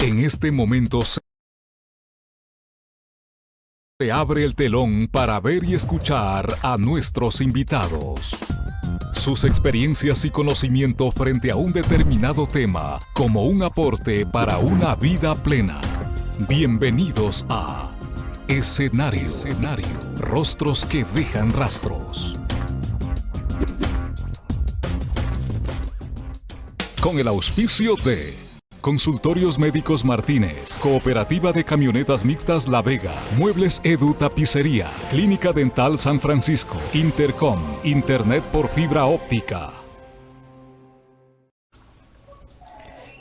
En este momento se abre el telón para ver y escuchar a nuestros invitados. Sus experiencias y conocimiento frente a un determinado tema como un aporte para una vida plena. Bienvenidos a Escenario. Escenario. Rostros que dejan rastros. Con el auspicio de Consultorios Médicos Martínez, Cooperativa de Camionetas Mixtas La Vega, Muebles Edu Tapicería, Clínica Dental San Francisco, Intercom, Internet por fibra óptica.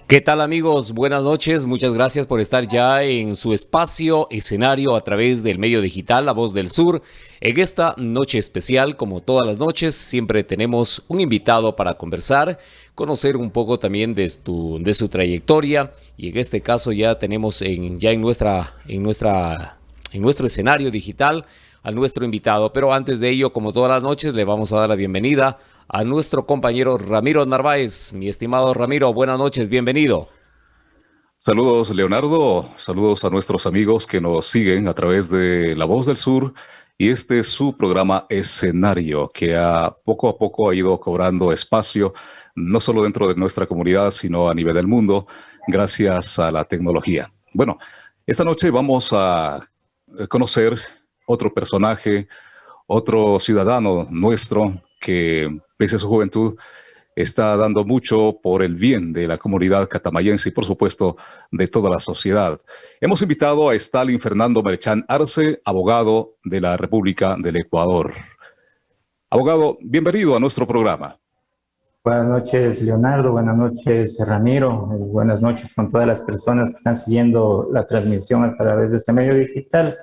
¿Qué tal amigos? Buenas noches, muchas gracias por estar ya en su espacio escenario a través del medio digital La Voz del Sur. En esta noche especial, como todas las noches, siempre tenemos un invitado para conversar, conocer un poco también de, tu, de su trayectoria y en este caso ya tenemos en, ya en, nuestra, en, nuestra, en nuestro escenario digital a nuestro invitado. Pero antes de ello, como todas las noches, le vamos a dar la bienvenida a nuestro compañero Ramiro Narváez. Mi estimado Ramiro, buenas noches, bienvenido. Saludos Leonardo, saludos a nuestros amigos que nos siguen a través de La Voz del Sur y este es su programa Escenario que a poco a poco ha ido cobrando espacio no solo dentro de nuestra comunidad sino a nivel del mundo gracias a la tecnología. Bueno, esta noche vamos a conocer otro personaje, otro ciudadano nuestro que pese a su juventud, está dando mucho por el bien de la comunidad catamayense y, por supuesto, de toda la sociedad. Hemos invitado a Stalin Fernando Merchán Arce, abogado de la República del Ecuador. Abogado, bienvenido a nuestro programa. Buenas noches, Leonardo. Buenas noches, Ramiro. Buenas noches con todas las personas que están siguiendo la transmisión a través de este medio digital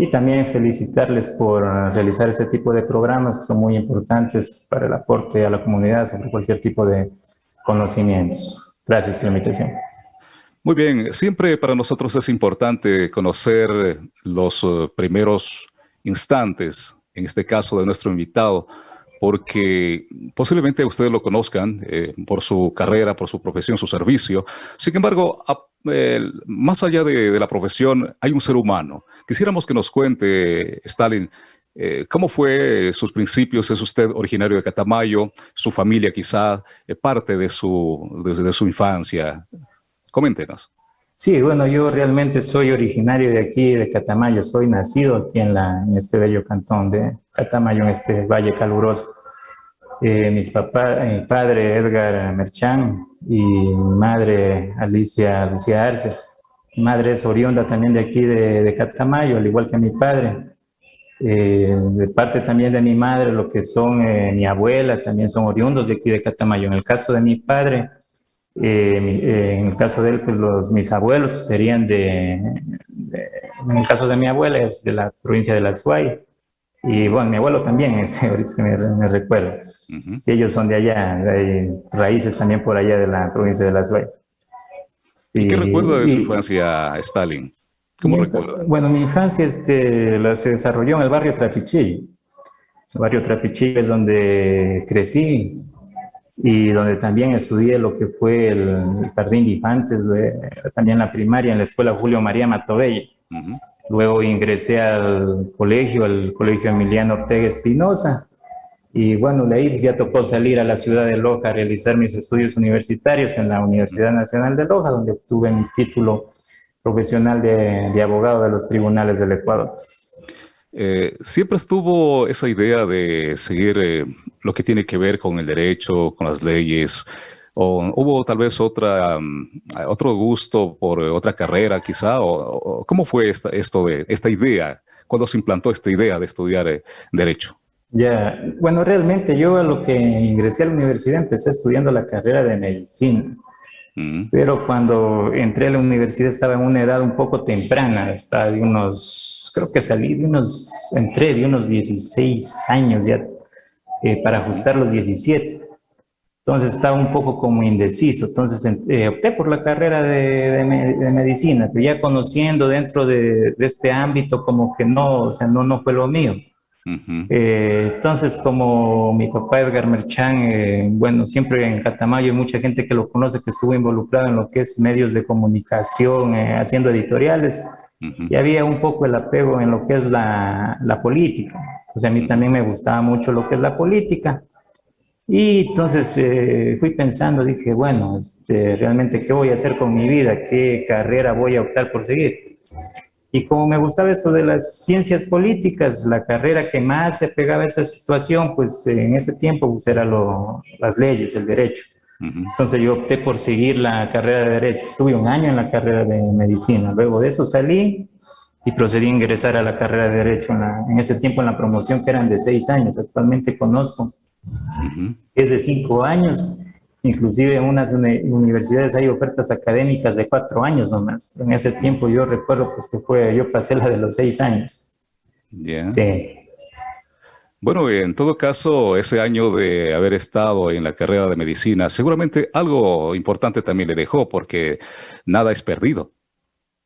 y también felicitarles por realizar este tipo de programas que son muy importantes para el aporte a la comunidad sobre cualquier tipo de conocimientos. Gracias por la invitación. Muy bien, siempre para nosotros es importante conocer los eh, primeros instantes, en este caso de nuestro invitado, porque posiblemente ustedes lo conozcan eh, por su carrera, por su profesión, su servicio. Sin embargo, más allá de, la profesión, hay un ser humano. Quisiéramos que nos cuente, Stalin, eh, ¿Cómo fue sus principios? ¿Es usted originario de Catamayo? ¿Su familia quizá eh, parte de su, desde su infancia? Coméntenos. Sí, bueno, yo realmente soy originario de aquí, de Catamayo. Soy nacido aquí en, este bello cantón de Catamayo, en este valle caluroso. Eh, mis papás, mi padre Edgar Merchán y mi madre Alicia Lucía Arce. Mi madre es oriunda también de aquí de, de Catamayo, al igual que mi padre. Eh, de parte también de mi madre, lo que son eh, mi abuela, también son oriundos de aquí de Catamayo. En el caso de mi padre, en el caso de él, pues los, mis abuelos serían de, en el caso de mi abuela es de la provincia de Las Guay. Y bueno, mi abuelo también, es, ahorita que me, recuerdo. Sí, ellos son de allá, hay raíces también por allá de la provincia de Las Vegas. ¿Y qué recuerda de su infancia, Stalin? ¿Cómo recuerda? Bueno, mi infancia este, la, se desarrolló en el barrio Trapichillo. El barrio Trapichillo es donde crecí y donde también estudié lo que fue el, jardín de infantes, también la primaria en la escuela Julio María Matobella. Luego ingresé al colegio, al colegio Emiliano Ortega Espinosa. Y bueno, de ahí ya tocó salir a la ciudad de Loja a realizar mis estudios universitarios en la Universidad Nacional de Loja, donde obtuve mi título profesional de, abogado de los tribunales del Ecuador. Eh, siempre estuvo esa idea de seguir eh, lo que tiene que ver con el derecho, con las leyes, ¿O hubo tal vez otra, mm, otro gusto por otra carrera quizá? ¿O, cómo fue esta, esta idea? ¿Cuándo se implantó esta idea de estudiar eh, Derecho? Ya, bueno, realmente yo a lo que ingresé a la universidad empecé estudiando la carrera de Medicina. Pero cuando entré a la universidad estaba en una edad un poco temprana, estaba de unos, creo que salí de unos, entré de unos 16 años ya, eh, para ajustar los 17. Entonces estaba un poco como indeciso, entonces eh, opté por la carrera de, medicina, pero ya conociendo dentro de, este ámbito como que no, o sea, no, no fue lo mío. Eh, entonces, como mi papá Edgar Merchán, eh, bueno, siempre en Catamayo hay mucha gente que lo conoce, que estuvo involucrado en lo que es medios de comunicación, eh, haciendo editoriales, y había un poco el apego en lo que es la, la política. O sea, a mí también me gustaba mucho lo que es la política. Y entonces fui pensando, dije, bueno, este, realmente, ¿qué voy a hacer con mi vida? ¿Qué carrera voy a optar por seguir? Y como me gustaba eso de las ciencias políticas, la carrera que más se pegaba a esa situación, pues en ese tiempo pues, era lo, las leyes, el derecho. Entonces yo opté por seguir la carrera de derecho. Estuve un año en la carrera de medicina. Luego de eso salí y procedí a ingresar a la carrera de derecho en, ese tiempo en la promoción que eran de seis años. Actualmente conozco. Es de cinco años Inclusive en unas universidades hay ofertas académicas de cuatro años nomás. En ese tiempo yo recuerdo pues que fue, yo pasé la de los seis años. Bien. Sí. Bueno, en todo caso, ese año de haber estado en la carrera de medicina, seguramente algo importante también le dejó, porque nada es perdido.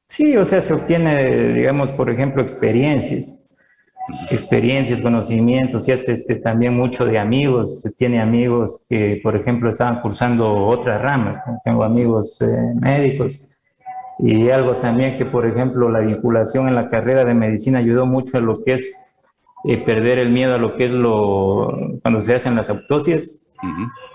Sí, o sea, se obtiene, digamos, por ejemplo, experiencias experiencias, conocimientos, y hace este, también mucho de amigos. Tiene amigos que, por ejemplo, estaban cursando otras ramas. Tengo amigos eh, médicos. Y algo también que, por ejemplo, la vinculación en la carrera de medicina ayudó mucho a lo que es eh, perder el miedo a lo que es lo cuando se hacen las autopsias,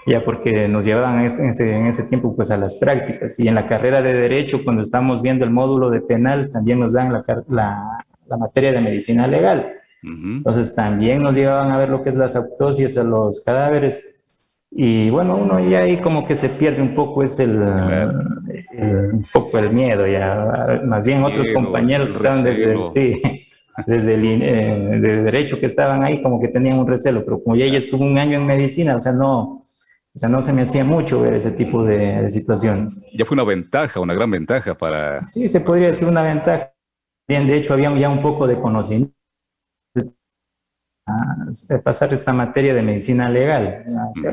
ya porque nos llevaban en ese, en ese, tiempo pues a las prácticas. Y en la carrera de Derecho, cuando estamos viendo el módulo de penal, también nos dan la, la, la materia de medicina legal. Entonces también nos llevaban a ver lo que es las autopsias a los cadáveres. Y bueno, uno ya ahí como que se pierde un poco es el, un poco el miedo ya. Más bien otros compañeros que estaban desde, sí, desde el eh, de derecho que estaban ahí como que tenían un recelo, pero como ya ella estuvo un año en medicina, o sea, no, o sea, no se me hacía mucho ver ese tipo de, de, situaciones. Ya fue una ventaja, una gran ventaja para... Sí, se podría decir una ventaja. Bien, de hecho, había ya un poco de conocimiento pasar esta materia de medicina legal,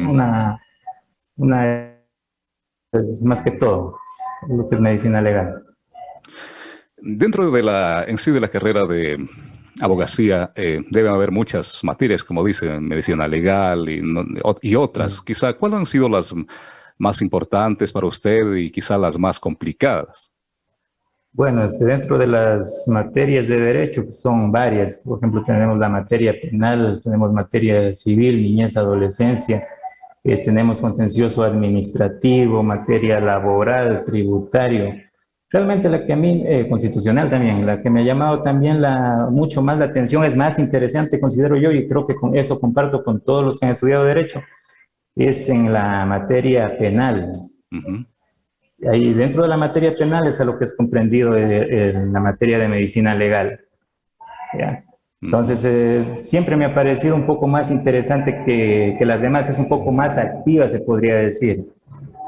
una, una, es más que todo lo que es medicina legal. Dentro de la, en sí de la carrera de abogacía, eh, deben haber muchas materias, como dicen, medicina legal y, y otras. Quizá, ¿cuáles han sido las más importantes para usted y quizá las más complicadas? Bueno, este, dentro de las materias de derecho pues, son varias. Por ejemplo, tenemos la materia penal, tenemos materia civil, niñez, adolescencia, eh, tenemos contencioso administrativo, materia laboral, tributario. Realmente la que a mí, eh, constitucional también, la que me ha llamado también la, mucho más la atención, es más interesante, considero yo, y creo que con eso comparto con todos los que han estudiado Derecho, es en la materia penal. Ahí dentro de la materia penal es a lo que es comprendido en la materia de medicina legal. Entonces, eh, siempre me ha parecido un poco más interesante que, que, las demás, es un poco más activa, se podría decir.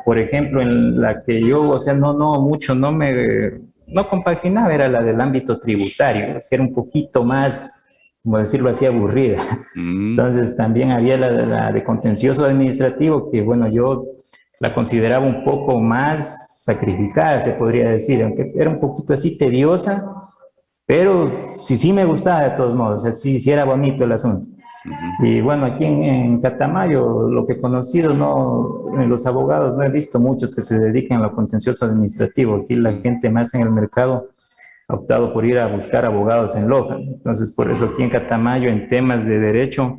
Por ejemplo, en la que yo, o sea, no, no mucho, no me, no compaginaba, era la del ámbito tributario, era un poquito más, como decirlo así, aburrida. Mm. Entonces, también había la, la de contencioso administrativo, que bueno, yo la consideraba un poco más sacrificada, se podría decir, aunque era un poquito así tediosa, pero sí, sí me gustaba de todos modos, así sí era bonito el asunto. Y bueno, aquí en, Catamayo, lo que he conocido, no, en los abogados, no he visto muchos que se dediquen a lo contencioso administrativo. Aquí la gente más en el mercado ha optado por ir a buscar abogados en Loja. Entonces, por eso aquí en Catamayo, en temas de derecho,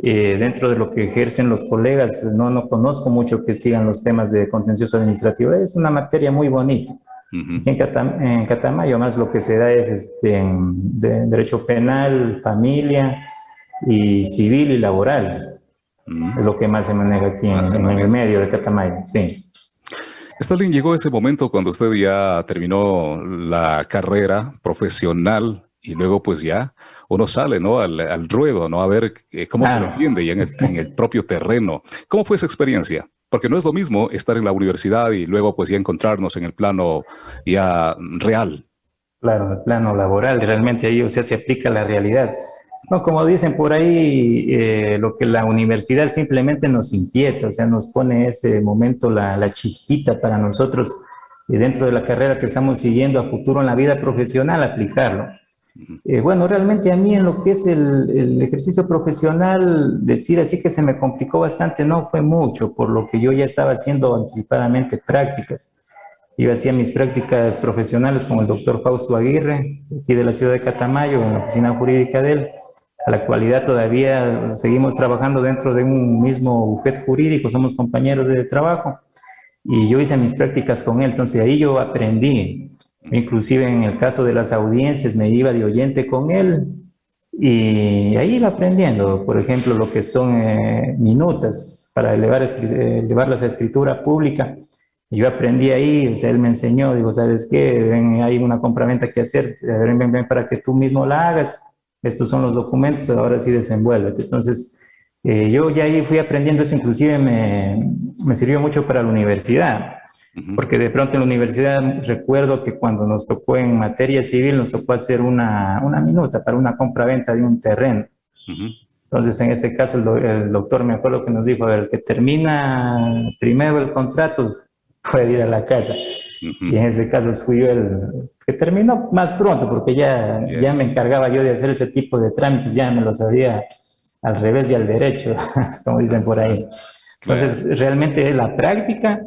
eh, dentro de lo que ejercen los colegas, no, no conozco mucho que sigan los temas de contencioso administrativo. Es una materia muy bonita. en, Catamayo más lo que se da es este, de derecho penal, familia y civil y laboral. Es lo que más se maneja aquí en, en, el medio de Catamayo, sí. Stalin, llegó ese momento cuando usted ya terminó la carrera profesional y luego pues ya uno sale ¿no? al, ruedo, ¿no? a ver eh, cómo se defiende en el, en el propio terreno. ¿Cómo fue esa experiencia? Porque no es lo mismo estar en la universidad y luego pues ya encontrarnos en el plano ya real. Claro, el plano laboral, realmente ahí o sea, se aplica la realidad. No, como dicen por ahí, eh, lo que la universidad simplemente nos inquieta, o sea, nos pone ese momento la, la chispita para nosotros y dentro de la carrera que estamos siguiendo a futuro en la vida profesional aplicarlo. Eh, bueno, realmente a mí en lo que es el, ejercicio profesional, decir así que se me complicó bastante, no fue mucho, por lo que yo ya estaba haciendo anticipadamente prácticas. Yo hacía mis prácticas profesionales con el doctor Fausto Aguirre, aquí de la ciudad de Catamayo, en la oficina jurídica de él. A la actualidad todavía seguimos trabajando dentro de un mismo bufete jurídico, somos compañeros de trabajo. Y yo hice mis prácticas con él, entonces ahí yo aprendí Inclusive en el caso de las audiencias me iba de oyente con él y ahí iba aprendiendo, por ejemplo, lo que son eh, minutas para elevar, elevarlas a escritura pública. Yo aprendí ahí, o sea, él me enseñó, digo, ¿sabes qué? Hay una compraventa que hacer, ven, ven, ven, para que tú mismo la hagas. Estos son los documentos, ahora sí desenvuélvete. Entonces, eh, yo ya ahí fui aprendiendo eso, inclusive me, me sirvió mucho para la universidad porque de pronto en la universidad recuerdo que cuando nos tocó en materia civil nos tocó hacer una, una minuta para una compra-venta de un terreno. Entonces en este caso el, doctor me acuerdo que nos dijo, el que termina primero el contrato puede ir a la casa. Y en ese caso fui yo el que terminó más pronto porque ya, ya me encargaba yo de hacer ese tipo de trámites, ya me lo sabía al revés y al derecho, como dicen por ahí. Entonces, realmente la práctica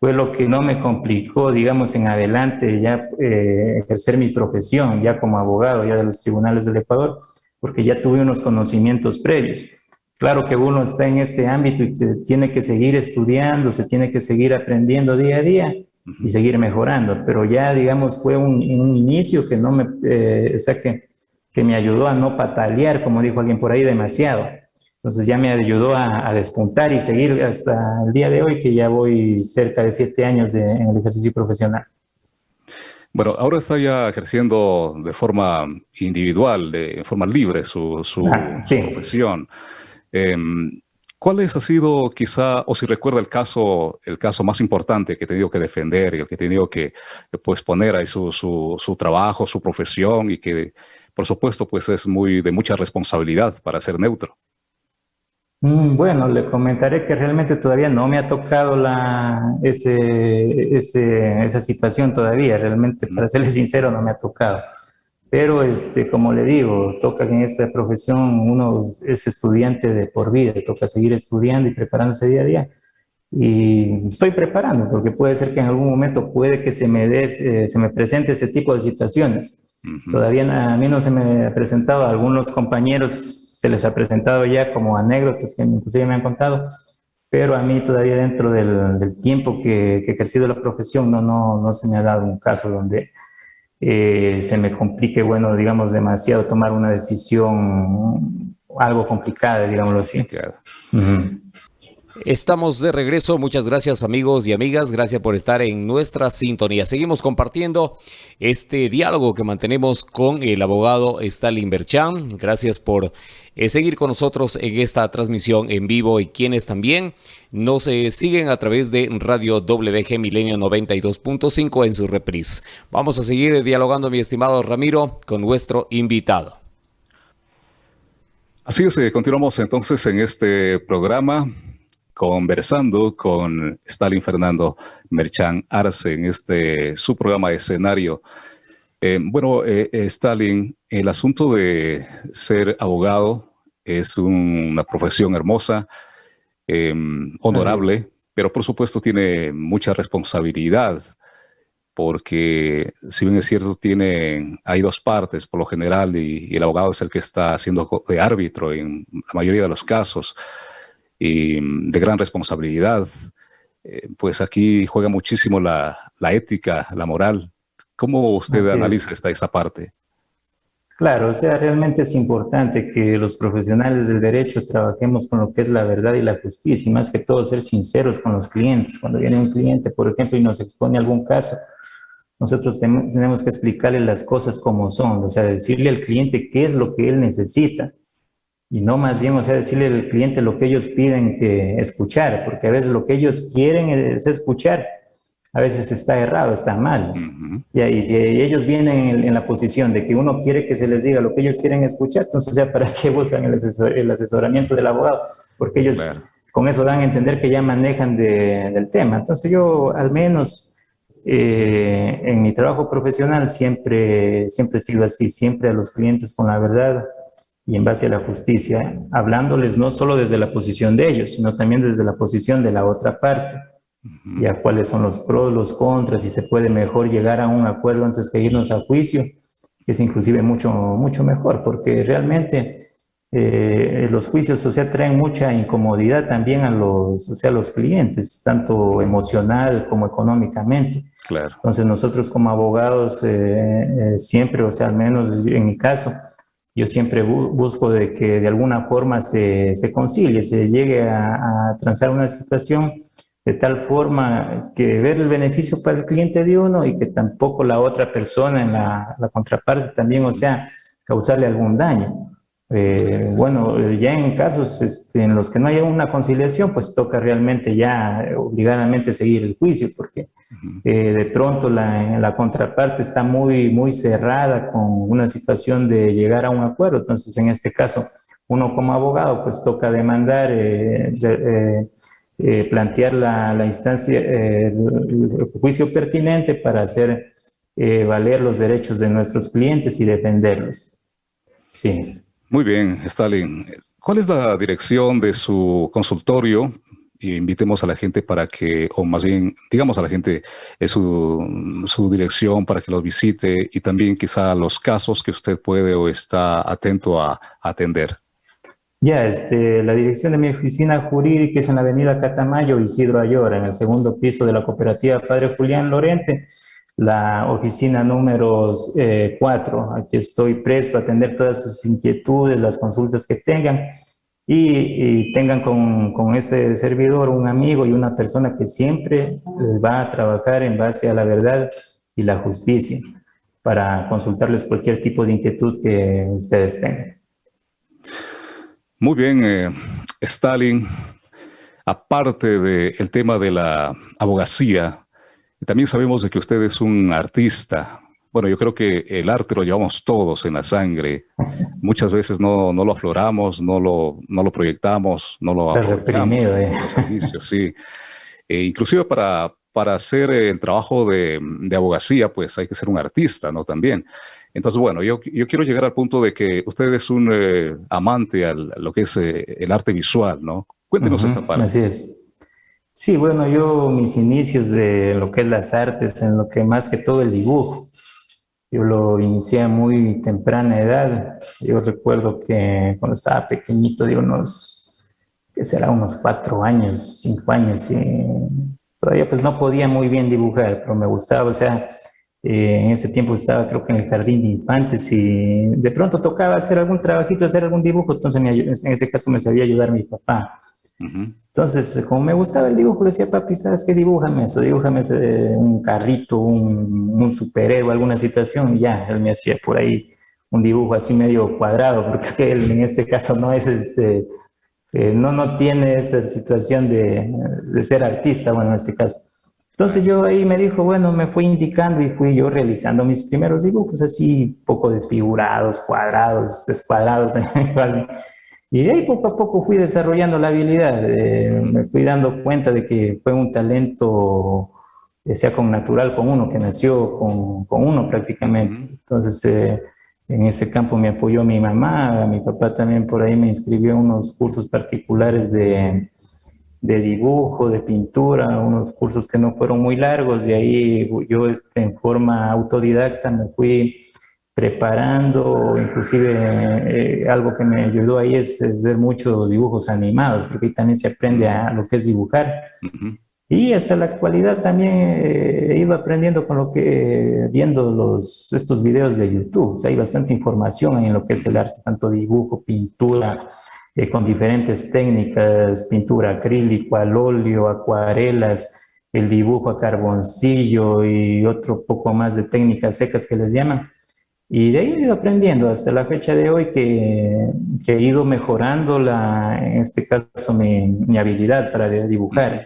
fue lo que no me complicó, digamos, en adelante ya eh, ejercer mi profesión, ya como abogado, ya de los tribunales del Ecuador, porque ya tuve unos conocimientos previos. Claro que uno está en este ámbito y tiene que seguir estudiando, se tiene que seguir aprendiendo día a día y seguir mejorando, pero ya, digamos, fue un, un inicio que no me, eh, o sea, que, que me ayudó a no patalear, como dijo alguien por ahí, demasiado entonces ya me ayudó a, despuntar y seguir hasta el día de hoy, que ya voy cerca de siete años de, en el ejercicio profesional. Bueno, ahora está ya ejerciendo de forma individual, de forma libre su, su, ah, profesión. Em, ¿Cuál es, ha sido quizá, o si recuerda el caso, el caso más importante que he tenido que defender y el que he tenido que pues, poner ahí su, su, su, trabajo, su profesión y que, por supuesto, pues es muy de mucha responsabilidad para ser neutro? Mm, bueno, le comentaré que realmente todavía no me ha tocado la, ese, esa situación todavía, realmente para serle sincero no me ha tocado. Pero este, como le digo, toca que en esta profesión uno es estudiante de por vida, toca seguir estudiando y preparándose día a día. Y estoy preparando, porque puede ser que en algún momento puede que se me, dé, eh, se me presente ese tipo de situaciones. Todavía a mí no se me ha presentado, algunos compañeros se les ha presentado ya como anécdotas que inclusive me han contado, pero a mí todavía dentro del, tiempo que, he ejercido la profesión no, no, no se me ha dado un caso donde eh, se me complique, bueno, digamos, demasiado tomar una decisión algo complicada, digámoslo así. Estamos de regreso. Muchas gracias amigos y amigas. Gracias por estar en nuestra sintonía. Seguimos compartiendo este diálogo que mantenemos con el abogado Stalin Berchan. Gracias por eh, seguir con nosotros en esta transmisión en vivo y quienes también nos eh, siguen a través de Radio WG Milenio 92.5 en su reprise. Vamos a seguir dialogando, mi estimado Ramiro, con nuestro invitado. Así es, eh, continuamos entonces en este programa conversando con Stalin Fernando Merchan Arce en este su programa escenario. Eh, bueno, eh, eh, Stalin, el asunto de ser abogado es una profesión hermosa, em, honorable, pero por supuesto tiene mucha responsabilidad, porque si bien es cierto, tiene, hay dos partes por lo general y, y el abogado es el que está haciendo de árbitro en la mayoría de los casos y mm, de gran responsabilidad. Eh, pues aquí juega muchísimo la, ética, la moral. ¿Cómo usted analiza esta, esa parte? Claro, o sea, realmente es importante que los profesionales del derecho trabajemos con lo que es la verdad y la justicia, y más que todo ser sinceros con los clientes. Cuando viene un cliente, por ejemplo, y nos expone algún caso, nosotros tenemos que explicarle las cosas como son, o sea, decirle al cliente qué es lo que él necesita y no más bien, o sea, decirle al cliente lo que ellos piden que escuchar, porque a veces lo que ellos quieren es escuchar, a veces está errado, está mal. y, si ellos vienen en, la posición de que uno quiere que se les diga lo que ellos quieren escuchar, entonces, o sea, ¿para qué buscan el, asesoramiento del abogado? Porque ellos con eso dan a entender que ya manejan del tema. Entonces yo al menos eh, en mi trabajo profesional siempre, siempre he sido así, siempre a los clientes con la verdad y en base a la justicia, hablándoles no solo desde la posición de ellos, sino también desde la posición de la otra parte, y a cuáles son los pros, los contras, y se puede mejor llegar a un acuerdo antes que irnos a juicio, que es inclusive mucho, mucho mejor, porque realmente eh, los juicios, o sea, traen mucha incomodidad también a los, o sea, los clientes, tanto emocional como económicamente. Claro. Entonces nosotros como abogados eh, eh, siempre, o sea, al menos en mi caso, yo siempre busco de que de alguna forma se, se concilie, se llegue a, a, transar una situación de tal forma que ver el beneficio para el cliente de uno y que tampoco la otra persona en la, la contraparte también, o sea, causarle algún daño. Eh, bueno, ya en casos este, en los que no haya una conciliación, pues toca realmente ya obligadamente seguir el juicio, porque eh, de pronto la, la, contraparte está muy, muy cerrada con una situación de llegar a un acuerdo. Entonces, en este caso, uno como abogado, pues toca demandar, eh, plantear la, la instancia, el juicio pertinente para hacer valer los derechos de nuestros clientes y defenderlos. Sí. Muy bien, Stalin. ¿Cuál es la dirección de su consultorio? Y invitemos a la gente para que, o más bien, digamos a la gente eh, su, dirección para que los visite y también quizá los casos que usted puede o está atento a, a atender. Ya, este, la dirección de mi oficina jurídica es en la avenida Catamayo, Isidro Ayora, en el segundo piso de la cooperativa Padre Julián Lorente la oficina número 4. Eh, Aquí estoy presto a atender todas sus inquietudes, las consultas que tengan y, tengan con, con, este servidor un amigo y una persona que siempre eh, va a trabajar en base a la verdad y la justicia para consultarles cualquier tipo de inquietud que ustedes tengan. Muy bien, eh, Stalin. Aparte del tema de la abogacía, también sabemos de que usted es un artista. Bueno, yo creo que el arte lo llevamos todos en la sangre. Muchas veces no, no lo afloramos, no lo, no lo proyectamos, no lo reprimido, eh. sí. E inclusive para, para hacer el trabajo de, de, abogacía, pues hay que ser un artista, ¿no? También. Entonces, bueno, yo, yo quiero llegar al punto de que usted es un eh, amante a lo que es eh, el arte visual, ¿no? Cuéntenos esta parte. Así es. Sí, bueno, yo mis inicios de lo que es las artes, en lo que más que todo el dibujo, yo lo inicié a muy temprana edad. Yo recuerdo que cuando estaba pequeñito, de unos, que será unos cuatro años, cinco años, y todavía pues no podía muy bien dibujar, pero me gustaba, o sea, eh, en ese tiempo estaba creo que en el jardín de infantes y de pronto tocaba hacer algún trabajito, hacer algún dibujo, entonces en ese caso me sabía ayudar mi papá. Entonces, como me gustaba el dibujo, le decía, papi, ¿sabes qué? Dibújame eso, dibújame un carrito, un, un superhéroe, alguna situación, y ya, él me hacía por ahí un dibujo así medio cuadrado, porque él en este caso no es este, eh, no, no tiene esta situación de, de, ser artista, bueno, en este caso. Entonces yo ahí me dijo, bueno, me fui indicando y fui yo realizando mis primeros dibujos así, poco desfigurados, cuadrados, descuadrados, Y ahí poco a poco fui desarrollando la habilidad, eh, me fui dando cuenta de que fue un talento, eh, sea con natural con uno, que nació con, con uno prácticamente. Entonces, eh, en ese campo me apoyó mi mamá, mi papá también por ahí me inscribió en unos cursos particulares de, de dibujo, de pintura, unos cursos que no fueron muy largos, y ahí yo este, en forma autodidacta me fui preparando, inclusive eh, algo que me ayudó ahí es, ver muchos dibujos animados, porque ahí también se aprende a lo que es dibujar. Y hasta la actualidad también eh, he ido aprendiendo con lo que, viendo los, estos videos de YouTube, hay bastante información en lo que es el arte, tanto dibujo, pintura, eh, con diferentes técnicas, pintura acrílico, al óleo, acuarelas, el dibujo a carboncillo y otro poco más de técnicas secas que les llaman. Y de ahí he ido aprendiendo hasta la fecha de hoy que, he ido mejorando, la, en este caso, mi, mi, habilidad para dibujar.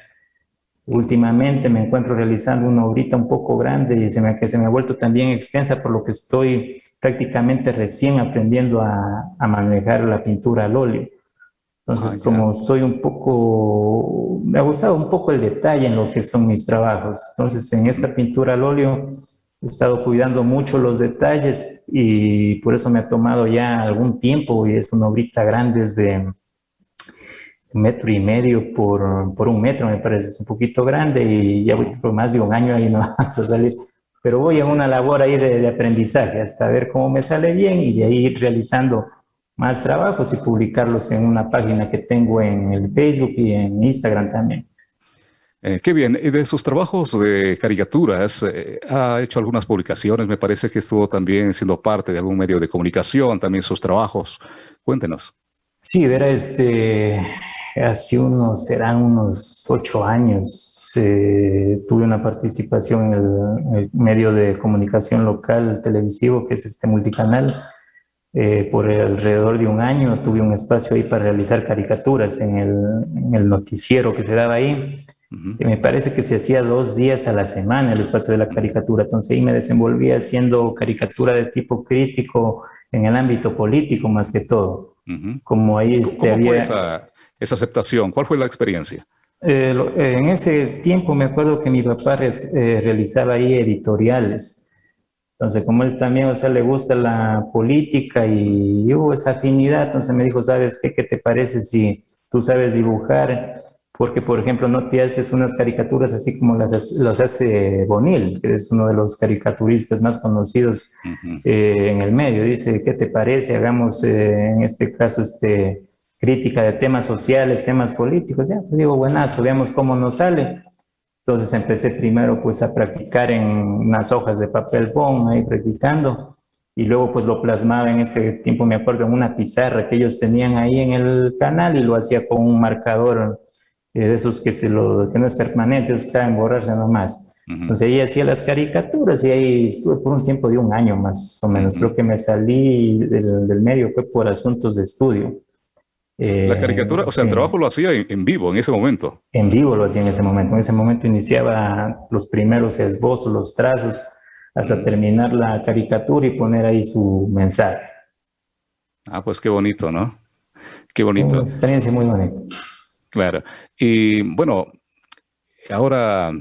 Últimamente me encuentro realizando una obrita un poco grande y se me, que se me ha vuelto también extensa, por lo que estoy prácticamente recién aprendiendo a, a manejar la pintura al óleo. Entonces, ah, como soy un poco, me ha gustado un poco el detalle en lo que son mis trabajos. Entonces, en esta pintura al óleo he estado cuidando mucho los detalles y por eso me ha tomado ya algún tiempo y es una obrita grande, es de un metro y medio por, por un metro, me parece, es un poquito grande y ya voy por más de un año ahí no vamos a salir. Pero voy a una labor ahí de, de aprendizaje hasta ver cómo me sale bien y de ahí ir realizando más trabajos y publicarlos en una página que tengo en el Facebook y en Instagram también. Eh, qué bien. Y de sus trabajos de caricaturas, eh, ha hecho algunas publicaciones. Me parece que estuvo también siendo parte de algún medio de comunicación, también sus trabajos. Cuéntenos. Sí, verá, este, hace unos, serán unos ocho años, eh, tuve una participación en el, medio de comunicación local televisivo, que es este multicanal, eh, por alrededor de un año tuve un espacio ahí para realizar caricaturas en el, noticiero que se daba ahí. Me parece que se hacía dos días a la semana el espacio de la caricatura. Entonces ahí me desenvolvía haciendo caricatura de tipo crítico en el ámbito político más que todo. Como ahí este, ¿Cómo fue esa, esa, aceptación? ¿Cuál fue la experiencia? Eh, en ese tiempo me acuerdo que mi papá eh, realizaba ahí editoriales entonces, como él también, o sea, le gusta la política y hubo esa afinidad, entonces me dijo, ¿sabes qué? ¿Qué te parece si tú sabes dibujar? Porque, por ejemplo, no te haces unas caricaturas así como las, hace Bonil, que es uno de los caricaturistas más conocidos eh, en el medio. Dice, ¿qué te parece? Hagamos, eh, en este caso, este, crítica de temas sociales, temas políticos. Ya, pues digo, buenazo, veamos cómo nos sale. Entonces empecé primero pues a practicar en unas hojas de papel bond, ahí practicando, y luego pues lo plasmaba en ese tiempo, me acuerdo, en una pizarra que ellos tenían ahí en el canal y lo hacía con un marcador de esos que, se lo, que no es permanente, esos que saben borrarse nomás. Entonces ahí hacía las caricaturas y ahí estuve por un tiempo de un año más o menos. Creo que me salí del, del medio, fue por asuntos de estudio la eh, caricatura, o sea, el trabajo lo hacía en, vivo en ese momento. En vivo lo hacía en ese momento. En ese momento iniciaba los primeros esbozos, los trazos, hasta terminar la caricatura y poner ahí su mensaje. Ah, pues qué bonito, ¿no? Qué bonito. Una experiencia muy bonita. Claro. Y bueno, ahora,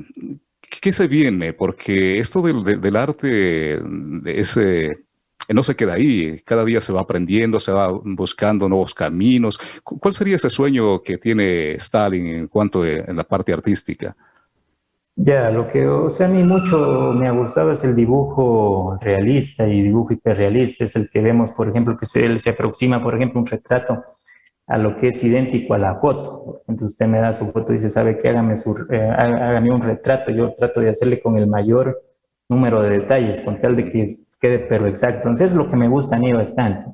¿qué se viene? Porque esto del, del arte, ese no se queda ahí, cada día se va aprendiendo, se va buscando nuevos caminos. ¿Cuál sería ese sueño que tiene Stalin en cuanto a en la parte artística? Ya, lo que o sea, a mí mucho me ha gustado es el dibujo realista y dibujo hiperrealista, es el que vemos, por ejemplo, que se, se aproxima, por ejemplo, un retrato a lo que es idéntico a la foto. Ejemplo, usted me da su foto y dice, ¿sabe qué? Hágame, su, eh, hágame un retrato. Yo trato de hacerle con el mayor número de detalles, con tal de que quede pero exacto. Entonces es lo que me gusta a mí bastante.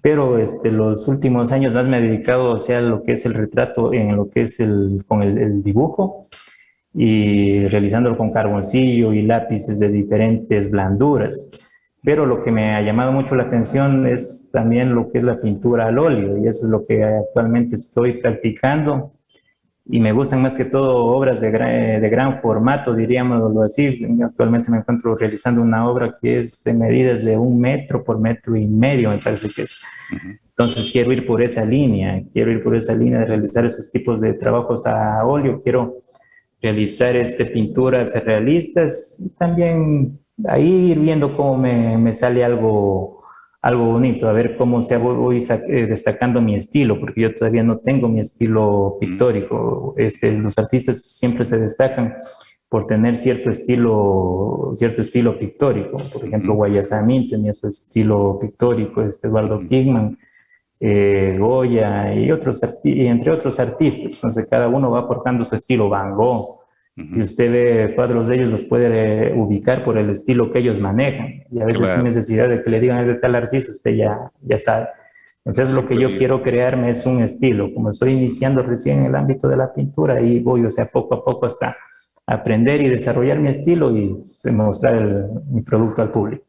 Pero este, los últimos años más me he dedicado o sea, a lo que es el retrato, en lo que es el, con el, dibujo y realizándolo con carboncillo y lápices de diferentes blanduras. Pero lo que me ha llamado mucho la atención es también lo que es la pintura al óleo y eso es lo que actualmente estoy practicando y me gustan más que todo obras de gran, de gran formato, diríamos así. Actualmente me encuentro realizando una obra que es de medidas de un metro por metro y medio, me parece que es. Entonces quiero ir por esa línea, quiero ir por esa línea de realizar esos tipos de trabajos a óleo, quiero realizar este, pinturas realistas y también ahí ir viendo cómo me, me sale algo algo bonito, a ver cómo se voy eh, destacando mi estilo, porque yo todavía no tengo mi estilo pictórico. Este, los artistas siempre se destacan por tener cierto estilo, cierto estilo pictórico. Por ejemplo, Guayasamín tenía su estilo pictórico, este Eduardo Kigman, eh, Goya y, otros y entre otros artistas. Entonces cada uno va aportando su estilo. Van Gogh, si usted ve cuadros de ellos, los puede eh, ubicar por el estilo que ellos manejan. Y a veces sin necesidad de que le digan es de tal artista, usted ya, ya sabe. Entonces lo que yo quiero crearme es un estilo. Como estoy iniciando recién en el ámbito de la pintura, y voy, o sea, poco a poco hasta aprender y desarrollar mi estilo y mostrar mi producto al público.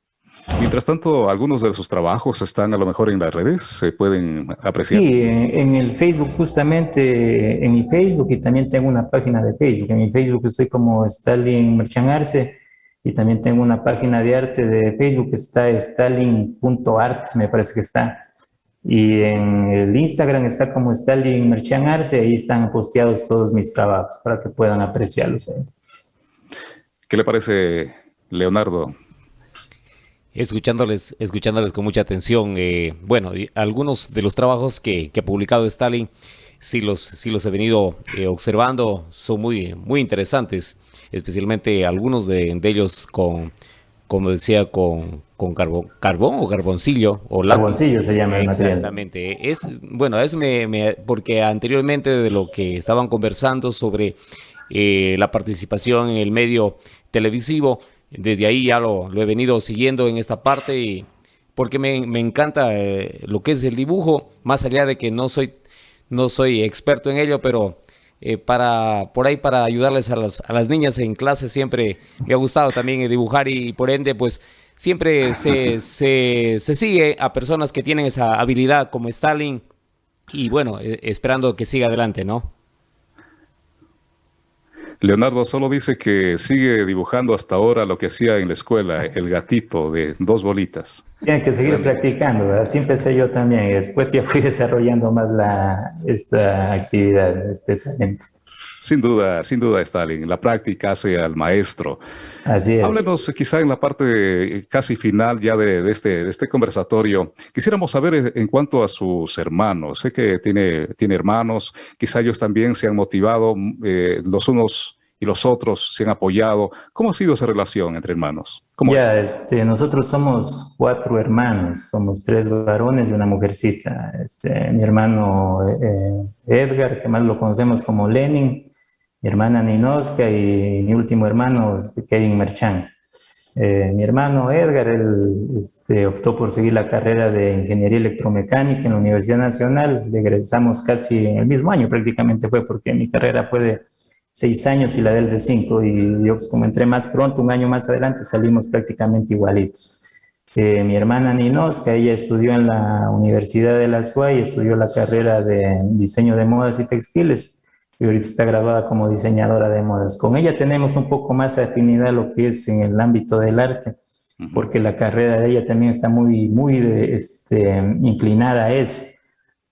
Mientras tanto, algunos de sus trabajos están a lo mejor en las redes, se pueden apreciar. Sí, en, el Facebook justamente, en mi Facebook y también tengo una página de Facebook. En mi Facebook estoy como Stalin Merchanarse y también tengo una página de arte de Facebook que está stalin.art, me parece que está. Y en el Instagram está como Stalin Merchan Arce, ahí están posteados todos mis trabajos para que puedan apreciarlos. ¿Qué le parece, Leonardo? Escuchándoles, escuchándoles con mucha atención. Eh, bueno, algunos de los trabajos que, ha publicado Stalin, sí los, sí los he venido eh, observando, son muy, muy interesantes, especialmente algunos de, ellos con, como decía, con, con carbón, carbón o carboncillo o lápiz. Carboncillo se llama el Exactamente. Es, bueno, eso me, porque anteriormente de lo que estaban conversando sobre eh, la participación en el medio televisivo, desde ahí ya lo, he venido siguiendo en esta parte y porque me, encanta eh, lo que es el dibujo, más allá de que no soy, no soy experto en ello, pero eh, para por ahí para ayudarles a las, niñas en clase siempre me ha gustado también dibujar y, por ende pues siempre se, se, se, sigue a personas que tienen esa habilidad como Stalin y bueno, eh, esperando que siga adelante, ¿no? Leonardo solo dice que sigue dibujando hasta ahora lo que hacía en la escuela, el gatito de dos bolitas. Tiene que seguir practicando, así empecé yo también después ya fui desarrollando más la, esta actividad, este talento. Sin duda, sin duda, Stalin. La práctica hace al maestro. Así es. Háblenos quizá en la parte casi final ya de, este, de este conversatorio. Quisiéramos saber en cuanto a sus hermanos. Sé que tiene, tiene hermanos. Quizá ellos también se han motivado, eh, los unos y los otros se han apoyado. ¿Cómo ha sido esa relación entre hermanos? ya, este, nosotros somos cuatro hermanos, somos tres varones y una mujercita. Este, mi hermano eh, Edgar, que más lo conocemos como Lenin, mi hermana Ninoska y mi último hermano, este, Kevin Merchan. Eh, mi hermano Edgar, él este, optó por seguir la carrera de Ingeniería Electromecánica en la Universidad Nacional. Regresamos casi en el mismo año prácticamente fue, porque mi carrera fue de seis años y la del de cinco. Y yo, pues, como entré más pronto, un año más adelante, salimos prácticamente igualitos. Eh, mi hermana Ninoska, ella estudió en la Universidad de la SUA y estudió la carrera de Diseño de Modas y Textiles y ahorita está grabada como diseñadora de modas. Con ella tenemos un poco más afinidad a lo que es en el ámbito del arte, porque la carrera de ella también está muy, muy este, inclinada a eso.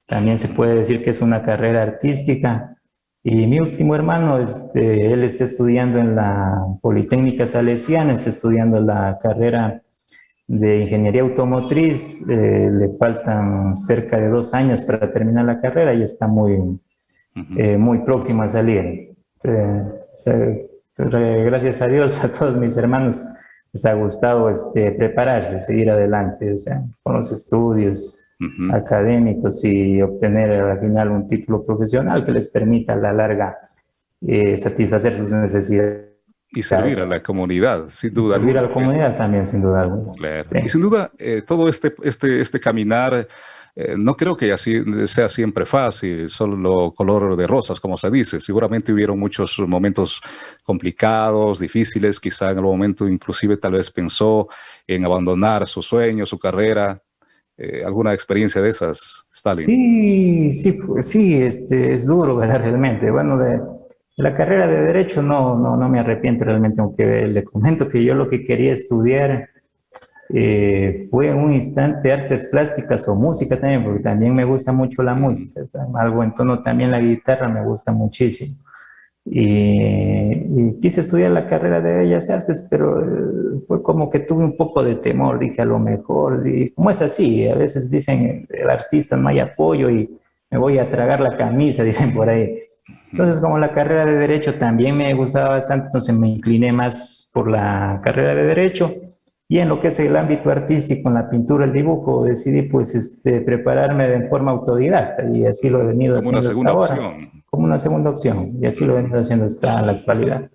También se puede decir que es una carrera artística. Y mi último hermano, este, él está estudiando en la Politécnica Salesiana, está estudiando la carrera de Ingeniería Automotriz, eh, le faltan cerca de dos años para terminar la carrera y está muy, eh, muy próximo a salir. gracias a Dios, a todos mis hermanos les ha gustado este, prepararse, seguir adelante, o sea, con los estudios académicos y obtener al final un título profesional que les permita a la larga eh, satisfacer sus necesidades. Y servir a la comunidad, sin duda. Servir a la comunidad también, sin duda alguna. Y sin duda, eh, todo este, este, este caminar eh, no creo que así sea siempre fácil, solo color de rosas, como se dice. Seguramente hubieron muchos momentos complicados, difíciles, quizá en algún momento inclusive tal vez pensó en abandonar su sueño, su carrera. Eh, ¿Alguna experiencia de esas, Stalin? Sí, sí, pues, sí este, es duro, ¿verdad? Realmente. Bueno, de, la carrera de Derecho no, no, no me arrepiento realmente, aunque le comento que yo lo que quería estudiar eh, fue un instante artes plásticas o música también, porque también me gusta mucho la música, algo en tono también la guitarra me gusta muchísimo. Y, quise estudiar la carrera de Bellas Artes, pero eh, fue como que tuve un poco de temor, dije a lo mejor, y como es así, a veces dicen el artista no hay apoyo y me voy a tragar la camisa, dicen por ahí. Entonces, como la carrera de Derecho también me gustaba bastante, entonces me incliné más por la carrera de Derecho y en lo que es el ámbito artístico, en la pintura, el dibujo, decidí pues este, prepararme de forma autodidacta y así lo he venido haciendo hasta ahora. Como una segunda opción. Y así lo he venido haciendo hasta la actualidad.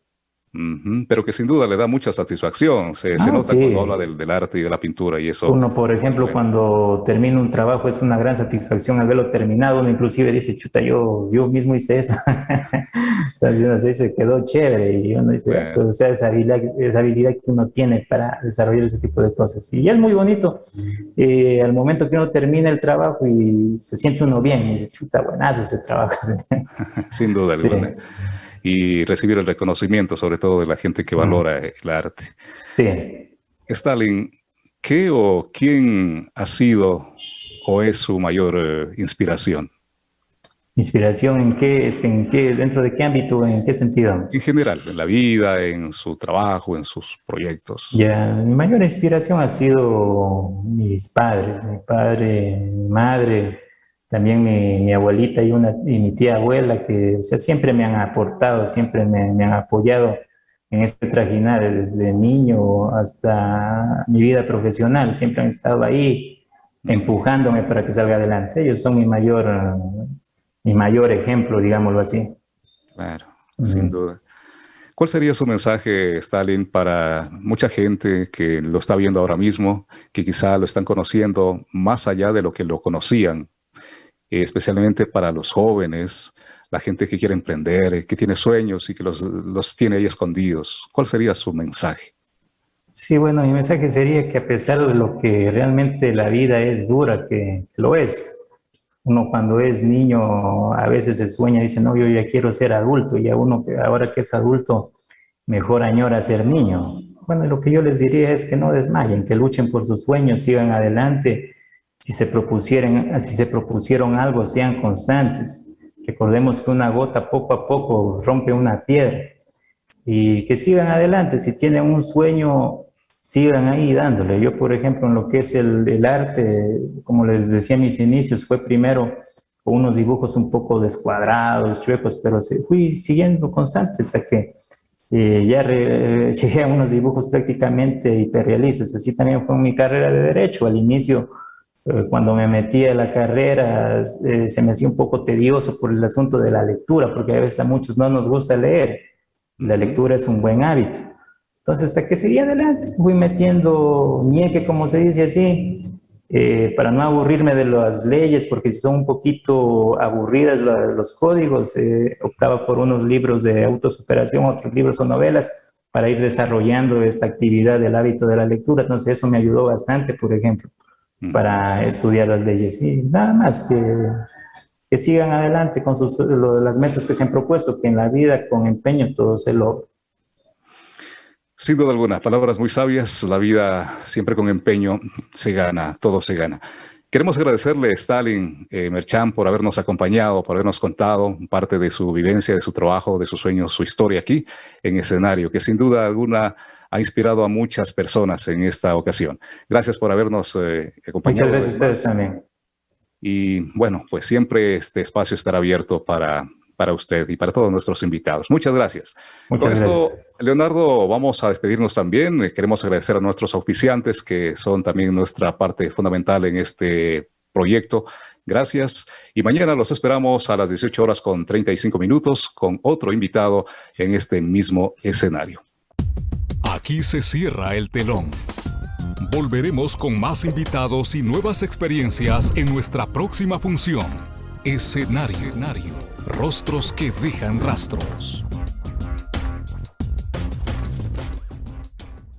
Pero que sin duda le da mucha satisfacción, se, ah, nota cuando habla del, arte y de la pintura y eso. Uno, por ejemplo, cuando termina un trabajo es una gran satisfacción al verlo terminado, uno inclusive dice, chuta, yo, yo mismo hice eso. Entonces se quedó chévere y uno dice, pues, o sea, esa habilidad, esa habilidad que uno tiene para desarrollar ese tipo de cosas. Y es muy bonito, eh, al momento que uno termina el trabajo y se siente uno bien, y dice, chuta, buenazo ese trabajo. sin duda alguna y recibir el reconocimiento, sobre todo de la gente que valora el arte. Sí. Stalin, ¿qué o quién ha sido o es su mayor eh, inspiración? ¿Inspiración en qué, este, en qué, dentro de qué ámbito, en qué sentido? En general, en la vida, en su trabajo, en sus proyectos. Ya, mi mayor inspiración ha sido mis padres, mi padre, mi madre, también mi, mi abuelita y, una, y mi tía abuela, que o sea, siempre me han aportado, siempre me, me han apoyado en este trajinar desde niño hasta mi vida profesional, siempre han estado ahí empujándome para que salga adelante. Ellos son mi mayor mi mayor ejemplo, digámoslo así. Claro, sin duda. ¿Cuál sería su mensaje, Stalin, para mucha gente que lo está viendo ahora mismo, que quizá lo están conociendo más allá de lo que lo conocían, especialmente para los jóvenes, la gente que quiere emprender, que tiene sueños y que los, los tiene ahí escondidos? ¿Cuál sería su mensaje? Sí, bueno, mi mensaje sería que a pesar de lo que realmente la vida es dura, que lo es, uno cuando es niño a veces se sueña y dice, no, yo ya quiero ser adulto, y a uno que ahora que es adulto, mejor añora ser niño. Bueno, lo que yo les diría es que no desmayen, que luchen por sus sueños, sigan adelante. Si se, propusieron, si se propusieron algo, sean constantes. Recordemos que una gota poco a poco rompe una piedra. Y que sigan adelante. Si tienen un sueño, sigan ahí dándole. Yo, por ejemplo, en lo que es el, el, arte, como les decía en mis inicios, fue primero con unos dibujos un poco descuadrados, chuecos, pero fui siguiendo constante hasta que eh, ya re, llegué a unos dibujos prácticamente hiperrealistas. Así también fue mi carrera de Derecho. Al inicio, cuando me metí a la carrera, eh, se me hacía un poco tedioso por el asunto de la lectura, porque a veces a muchos no nos gusta leer. La lectura es un buen hábito. Entonces, hasta que seguí adelante, fui metiendo nieque, como se dice así, eh, para no aburrirme de las leyes, porque son un poquito aburridas los códigos, eh, optaba por unos libros de autosuperación, otros libros o novelas, para ir desarrollando esta actividad del hábito de la lectura. Entonces, eso me ayudó bastante, por ejemplo, para estudiar las leyes. Y nada más que, que sigan adelante con sus, lo, las metas que se han propuesto, que en la vida con empeño todo se logra. Sin duda alguna, palabras muy sabias, la vida siempre con empeño se gana, todo se gana. Queremos agradecerle a Stalin eh, Merchan por habernos acompañado, por habernos contado parte de su vivencia, de su trabajo, de sus sueños, su historia aquí en escenario, que sin duda alguna ha inspirado a muchas personas en esta ocasión. Gracias por habernos eh, acompañado. Muchas gracias a ustedes también. Y bueno, pues siempre este espacio estará abierto para para usted y para todos nuestros invitados. Muchas gracias. Muchas Con gracias. esto, Leonardo, vamos a despedirnos también. Eh, queremos agradecer a nuestros auspiciantes que son también nuestra parte fundamental en este proyecto. Gracias. Y mañana los esperamos a las 18 horas con 35 minutos con otro invitado en este mismo escenario. Aquí se cierra el telón. Volveremos con más invitados y nuevas experiencias en nuestra próxima función. Escenario. Rostros que dejan rastros.